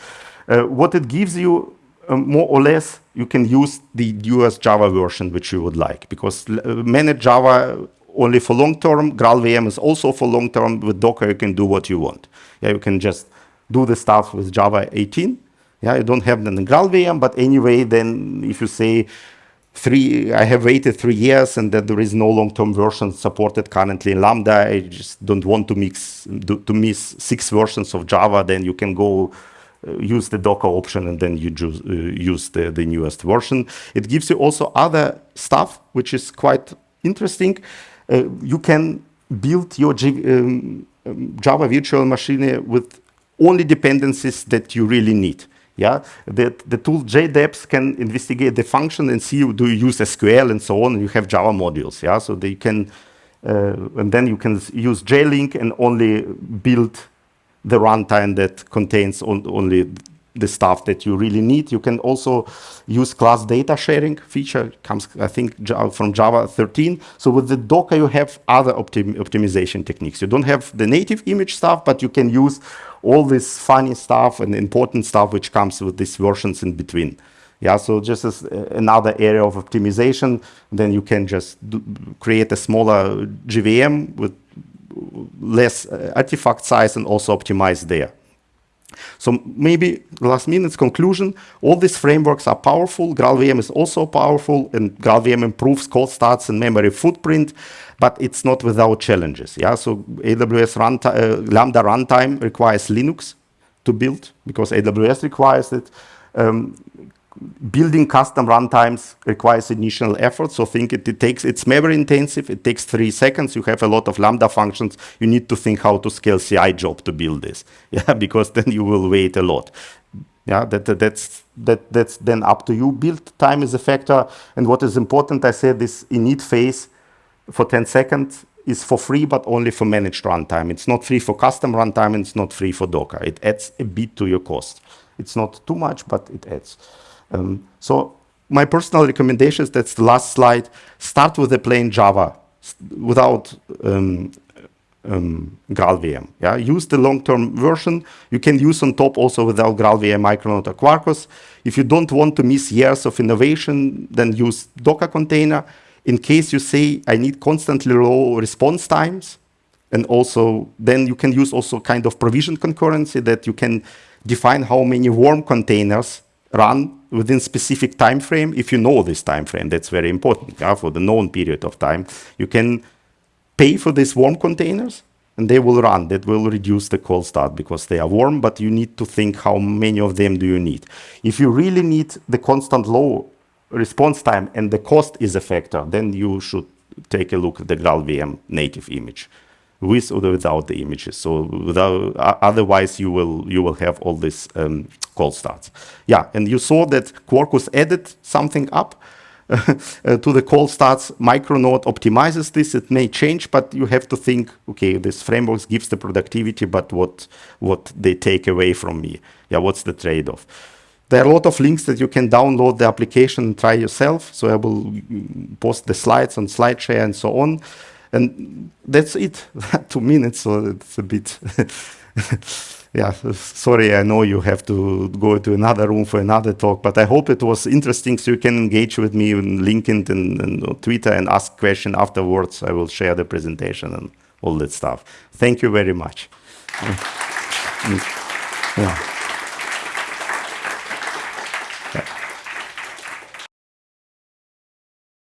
Speaker 1: Uh, what it gives you, uh, more or less, you can use the US Java version which you would like, because uh, manage Java only for long term, GraalVM is also for long term. With Docker, you can do what you want. Yeah, you can just do the stuff with Java 18. Yeah, you don't have the GraalVM, but anyway, then if you say three, I have waited three years and that there is no long-term version supported currently in Lambda. I just don't want to mix to miss six versions of Java. Then you can go uh, use the Docker option and then you uh, use the, the newest version. It gives you also other stuff, which is quite interesting. Uh, you can build your um, um, Java virtual machine with only dependencies that you really need. Yeah, the, the tool JDEPS can investigate the function and see do you use SQL and so on. And you have Java modules. Yeah, so they can, uh, and then you can use JLink and only build the runtime that contains on, only the stuff that you really need. You can also use class data sharing feature, comes, I think, from Java 13. So with the Docker, you have other optim optimization techniques. You don't have the native image stuff, but you can use all this funny stuff and important stuff which comes with these versions in between. Yeah, so just as another area of optimization, then you can just do, create a smaller JVM with less uh, artifact size and also optimize there. So maybe last minute conclusion, all these frameworks are powerful. GraalVM is also powerful and GraalVM improves cold starts and memory footprint, but it's not without challenges. Yeah, so AWS runtime, uh, Lambda runtime requires Linux to build because AWS requires it. Um, building custom runtimes requires initial effort. So think it, it, takes, it's memory intensive. It takes three seconds. You have a lot of Lambda functions. You need to think how to scale CI job to build this. Yeah, because then you will wait a lot. Yeah, that, that, that's, that, that's then up to you. Build time is a factor. And what is important, I said this init phase for 10 seconds is for free, but only for managed runtime. It's not free for custom runtime, and it's not free for Docker. It adds a bit to your cost. It's not too much, but it adds. Um, so my personal recommendation is that's the last slide. Start with a plain Java without um, um, GraalVM. Yeah, use the long-term version. You can use on top also without GraalVM, Micronaut, or Quarkus. If you don't want to miss years of innovation, then use Docker container. In case you say I need constantly low response times, and also then you can use also kind of provision concurrency that you can define how many warm containers run within specific time frame. If you know this time frame, that's very important yeah, for the known period of time. You can pay for these warm containers and they will run. That will reduce the cold start because they are warm, but you need to think how many of them do you need. If you really need the constant low response time and the cost is a factor, then you should take a look at the GraalVM native image with or without the images. So without, otherwise you will you will have all these um, cold starts. Yeah, and you saw that Quarkus added something up uh, to the cold starts. Micronaut optimizes this. It may change, but you have to think, okay, this framework gives the productivity, but what what they take away from me? Yeah, what's the trade-off? There are a lot of links that you can download the application and try yourself. So I will mm, post the slides on SlideShare and so on. And that's it, two minutes, so it's a bit yeah, sorry, I know you have to go to another room for another talk, but I hope it was interesting so you can engage with me on LinkedIn and, and Twitter and ask questions afterwards. I will share the presentation and all that stuff. Thank you very much. Yeah. Mm. Yeah.